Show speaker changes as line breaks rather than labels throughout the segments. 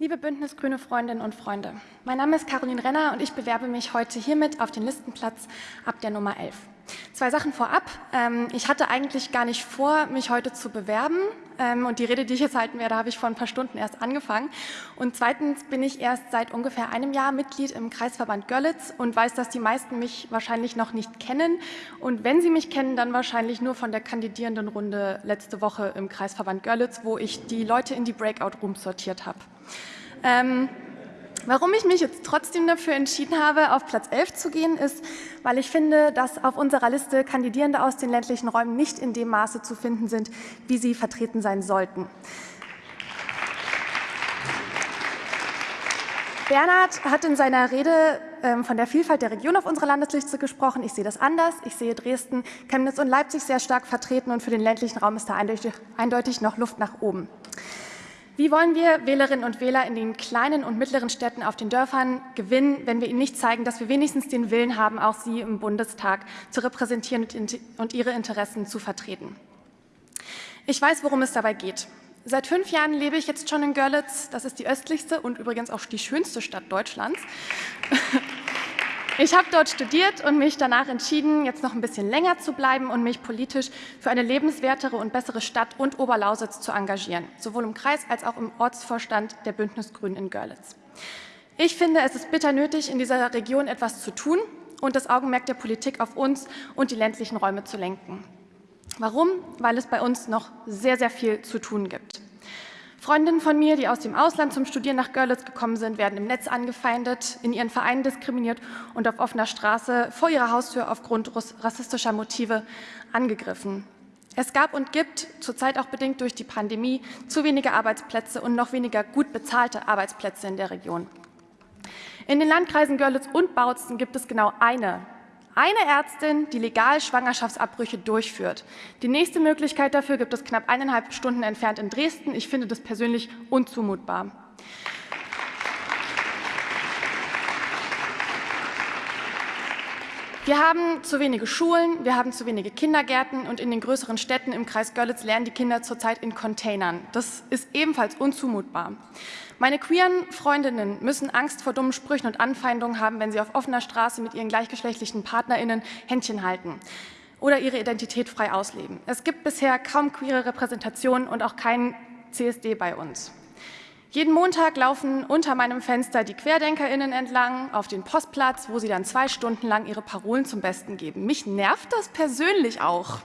Liebe Bündnis Grüne Freundinnen und Freunde, mein Name ist Caroline Renner und ich bewerbe mich heute hiermit auf den Listenplatz ab der Nummer 11. Zwei Sachen vorab. Ähm, ich hatte eigentlich gar nicht vor, mich heute zu bewerben ähm, und die Rede, die ich jetzt halten werde, habe ich vor ein paar Stunden erst angefangen. Und zweitens bin ich erst seit ungefähr einem Jahr Mitglied im Kreisverband Görlitz und weiß, dass die meisten mich wahrscheinlich noch nicht kennen. Und wenn sie mich kennen, dann wahrscheinlich nur von der kandidierenden Runde letzte Woche im Kreisverband Görlitz, wo ich die Leute in die Breakout-Rooms sortiert habe. Ähm, warum ich mich jetzt trotzdem dafür entschieden habe, auf Platz 11 zu gehen, ist, weil ich finde, dass auf unserer Liste Kandidierende aus den ländlichen Räumen nicht in dem Maße zu finden sind, wie sie vertreten sein sollten. Bernhard hat in seiner Rede ähm, von der Vielfalt der Region auf unserer Landesliste gesprochen. Ich sehe das anders. Ich sehe Dresden, Chemnitz und Leipzig sehr stark vertreten und für den ländlichen Raum ist da eindeutig, eindeutig noch Luft nach oben. Wie wollen wir Wählerinnen und Wähler in den kleinen und mittleren Städten auf den Dörfern gewinnen, wenn wir ihnen nicht zeigen, dass wir wenigstens den Willen haben, auch sie im Bundestag zu repräsentieren und ihre Interessen zu vertreten? Ich weiß, worum es dabei geht. Seit fünf Jahren lebe ich jetzt schon in Görlitz. Das ist die östlichste und übrigens auch die schönste Stadt Deutschlands. Ich habe dort studiert und mich danach entschieden, jetzt noch ein bisschen länger zu bleiben und mich politisch für eine lebenswertere und bessere Stadt und Oberlausitz zu engagieren, sowohl im Kreis als auch im Ortsvorstand der Bündnisgrünen in Görlitz. Ich finde, es ist bitter nötig, in dieser Region etwas zu tun und das Augenmerk der Politik auf uns und die ländlichen Räume zu lenken. Warum? Weil es bei uns noch sehr, sehr viel zu tun gibt. Freundinnen von mir, die aus dem Ausland zum Studieren nach Görlitz gekommen sind, werden im Netz angefeindet, in ihren Vereinen diskriminiert und auf offener Straße vor ihrer Haustür aufgrund rassistischer Motive angegriffen. Es gab und gibt, zurzeit auch bedingt durch die Pandemie, zu wenige Arbeitsplätze und noch weniger gut bezahlte Arbeitsplätze in der Region. In den Landkreisen Görlitz und Bautzen gibt es genau eine eine Ärztin, die legal Schwangerschaftsabbrüche durchführt. Die nächste Möglichkeit dafür gibt es knapp eineinhalb Stunden entfernt in Dresden. Ich finde das persönlich unzumutbar. Wir haben zu wenige Schulen, wir haben zu wenige Kindergärten und in den größeren Städten im Kreis Görlitz lernen die Kinder zurzeit in Containern. Das ist ebenfalls unzumutbar. Meine queeren Freundinnen müssen Angst vor dummen Sprüchen und Anfeindungen haben, wenn sie auf offener Straße mit ihren gleichgeschlechtlichen PartnerInnen Händchen halten oder ihre Identität frei ausleben. Es gibt bisher kaum queere Repräsentationen und auch keinen CSD bei uns. Jeden Montag laufen unter meinem Fenster die QuerdenkerInnen entlang auf den Postplatz, wo sie dann zwei Stunden lang ihre Parolen zum Besten geben. Mich nervt das persönlich auch.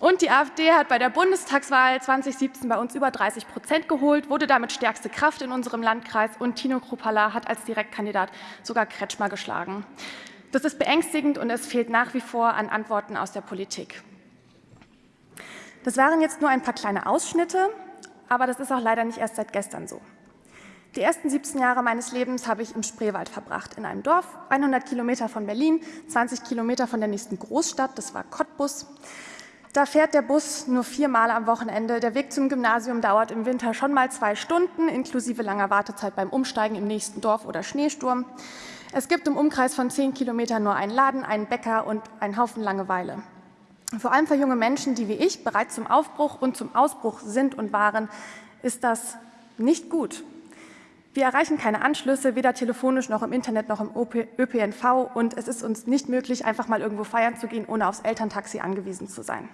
Und die AfD hat bei der Bundestagswahl 2017 bei uns über 30 Prozent geholt, wurde damit stärkste Kraft in unserem Landkreis und Tino Kruppala hat als Direktkandidat sogar Kretschmer geschlagen. Das ist beängstigend und es fehlt nach wie vor an Antworten aus der Politik. Das waren jetzt nur ein paar kleine Ausschnitte aber das ist auch leider nicht erst seit gestern so. Die ersten 17 Jahre meines Lebens habe ich im Spreewald verbracht, in einem Dorf, 100 Kilometer von Berlin, 20 Kilometer von der nächsten Großstadt, das war Cottbus. Da fährt der Bus nur viermal am Wochenende. Der Weg zum Gymnasium dauert im Winter schon mal zwei Stunden, inklusive langer Wartezeit beim Umsteigen im nächsten Dorf oder Schneesturm. Es gibt im Umkreis von 10 Kilometern nur einen Laden, einen Bäcker und einen Haufen Langeweile. Vor allem für junge Menschen, die wie ich bereits zum Aufbruch und zum Ausbruch sind und waren, ist das nicht gut. Wir erreichen keine Anschlüsse, weder telefonisch noch im Internet noch im ÖPNV und es ist uns nicht möglich, einfach mal irgendwo feiern zu gehen, ohne aufs Elterntaxi angewiesen zu sein.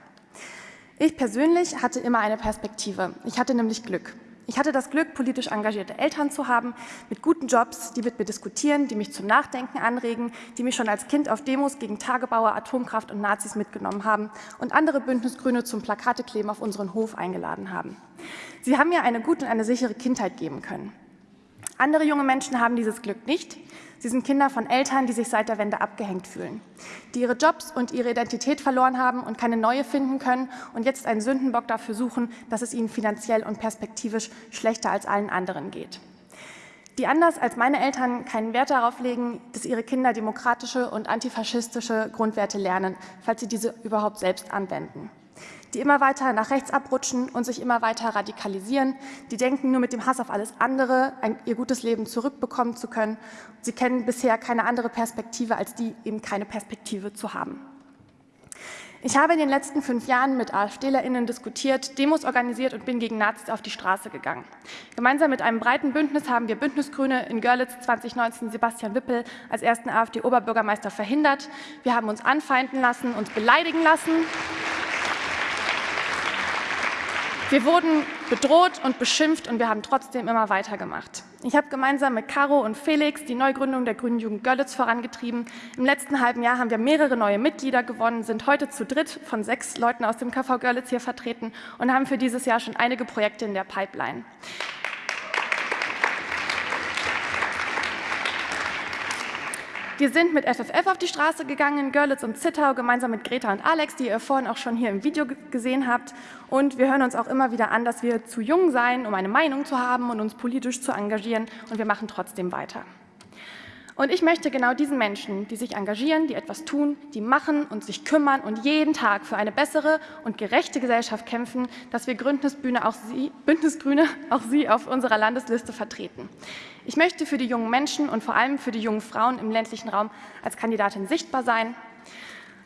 Ich persönlich hatte immer eine Perspektive. Ich hatte nämlich Glück. Ich hatte das Glück, politisch engagierte Eltern zu haben, mit guten Jobs, die mit mir diskutieren, die mich zum Nachdenken anregen, die mich schon als Kind auf Demos gegen Tagebauer, Atomkraft und Nazis mitgenommen haben und andere Bündnisgrüne zum Plakatekleben auf unseren Hof eingeladen haben. Sie haben mir eine gute und eine sichere Kindheit geben können. Andere junge Menschen haben dieses Glück nicht. Sie sind Kinder von Eltern, die sich seit der Wende abgehängt fühlen, die ihre Jobs und ihre Identität verloren haben und keine neue finden können und jetzt einen Sündenbock dafür suchen, dass es ihnen finanziell und perspektivisch schlechter als allen anderen geht. Die anders als meine Eltern keinen Wert darauf legen, dass ihre Kinder demokratische und antifaschistische Grundwerte lernen, falls sie diese überhaupt selbst anwenden die immer weiter nach rechts abrutschen und sich immer weiter radikalisieren. Die denken, nur mit dem Hass auf alles andere ein, ihr gutes Leben zurückbekommen zu können. Sie kennen bisher keine andere Perspektive, als die eben keine Perspektive zu haben. Ich habe in den letzten fünf Jahren mit AfDlerInnen diskutiert, Demos organisiert und bin gegen Nazis auf die Straße gegangen. Gemeinsam mit einem breiten Bündnis haben wir Bündnisgrüne in Görlitz 2019 Sebastian Wippel als ersten AfD-Oberbürgermeister verhindert. Wir haben uns anfeinden lassen, uns beleidigen lassen. Wir wurden bedroht und beschimpft und wir haben trotzdem immer weitergemacht. Ich habe gemeinsam mit Caro und Felix die Neugründung der Grünen Jugend Görlitz vorangetrieben. Im letzten halben Jahr haben wir mehrere neue Mitglieder gewonnen, sind heute zu dritt von sechs Leuten aus dem KV Görlitz hier vertreten und haben für dieses Jahr schon einige Projekte in der Pipeline. Wir sind mit FFF auf die Straße gegangen Görlitz und Zittau, gemeinsam mit Greta und Alex, die ihr vorhin auch schon hier im Video gesehen habt. Und wir hören uns auch immer wieder an, dass wir zu jung seien, um eine Meinung zu haben und uns politisch zu engagieren. Und wir machen trotzdem weiter. Und ich möchte genau diesen Menschen, die sich engagieren, die etwas tun, die machen und sich kümmern und jeden Tag für eine bessere und gerechte Gesellschaft kämpfen, dass wir Bündnisbühne auch sie, Bündnisgrüne auch sie auf unserer Landesliste vertreten. Ich möchte für die jungen Menschen und vor allem für die jungen Frauen im ländlichen Raum als Kandidatin sichtbar sein.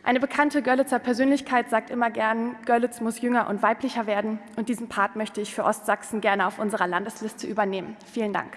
Eine bekannte Görlitzer Persönlichkeit sagt immer gern, Görlitz muss jünger und weiblicher werden und diesen Part möchte ich für Ostsachsen gerne auf unserer Landesliste übernehmen. Vielen Dank.